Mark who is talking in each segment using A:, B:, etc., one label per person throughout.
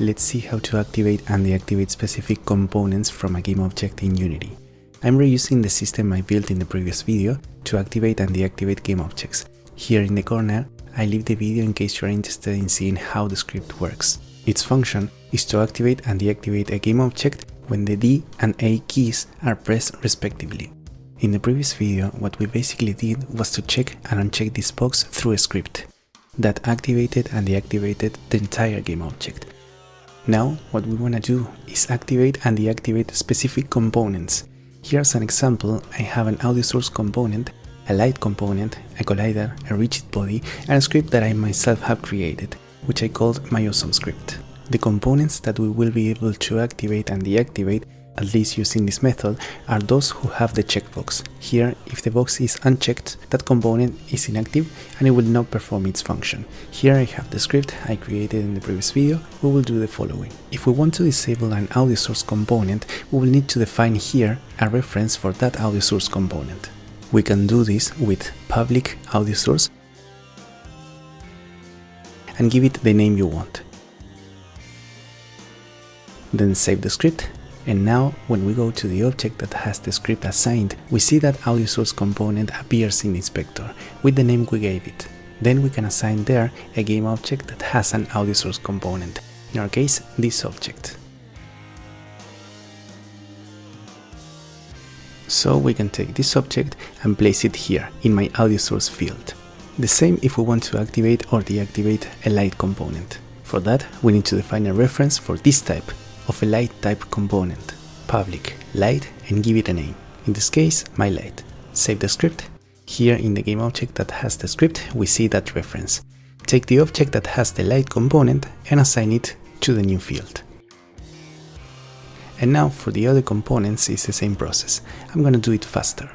A: let's see how to activate and deactivate specific components from a game object in Unity. I'm reusing the system I built in the previous video to activate and deactivate game objects. Here in the corner, I leave the video in case you are interested in seeing how the script works. Its function is to activate and deactivate a game object when the D and A keys are pressed respectively. In the previous video, what we basically did was to check and uncheck this box through a script that activated and deactivated the entire game object. Now, what we want to do is activate and deactivate specific components. Here's an example, I have an audio source component, a light component, a collider, a rigid body, and a script that I myself have created, which I called my awesome script. The components that we will be able to activate and deactivate at least using this method, are those who have the checkbox. Here, if the box is unchecked, that component is inactive and it will not perform its function. Here I have the script I created in the previous video, we will do the following. If we want to disable an audio source component, we will need to define here a reference for that audio source component. We can do this with public audio source and give it the name you want. Then save the script and now, when we go to the object that has the script assigned, we see that audio source component appears in inspector with the name we gave it. Then we can assign there a game object that has an audio source component, in our case, this object. So we can take this object and place it here in my audio source field. The same if we want to activate or deactivate a light component. For that, we need to define a reference for this type of a light type component, public light and give it a name. In this case, my light. Save the script. Here in the game object that has the script, we see that reference. Take the object that has the light component and assign it to the new field. And now for the other components it's the same process. I'm gonna do it faster.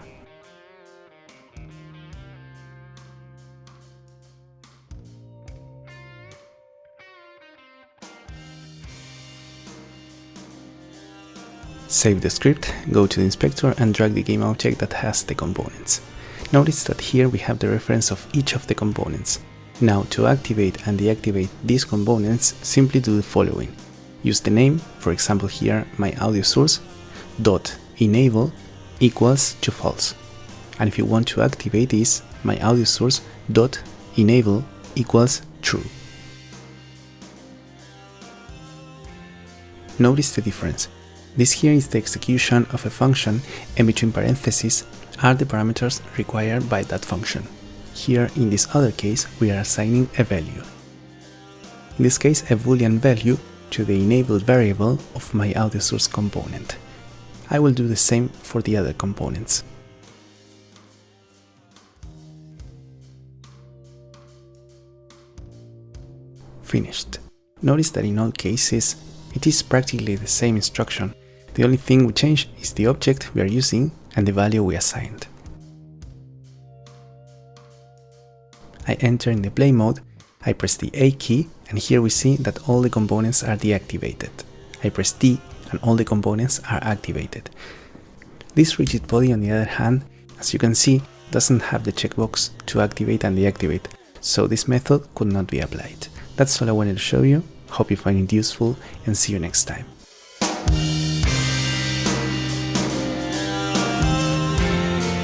A: Save the script, go to the inspector and drag the game object that has the components. Notice that here we have the reference of each of the components. Now to activate and deactivate these components, simply do the following. Use the name, for example here my audio source, dot enable equals to false. And if you want to activate this, my audio source dot enable equals true. Notice the difference. This here is the execution of a function and between parentheses are the parameters required by that function. Here in this other case we are assigning a value. In this case a boolean value to the enabled variable of my audio source component. I will do the same for the other components. Finished. Notice that in all cases it is practically the same instruction the only thing we change is the object we are using and the value we assigned. I enter in the play mode, I press the A key and here we see that all the components are deactivated. I press D and all the components are activated. This rigid body on the other hand, as you can see, doesn't have the checkbox to activate and deactivate, so this method could not be applied. That's all I wanted to show you, hope you find it useful and see you next time.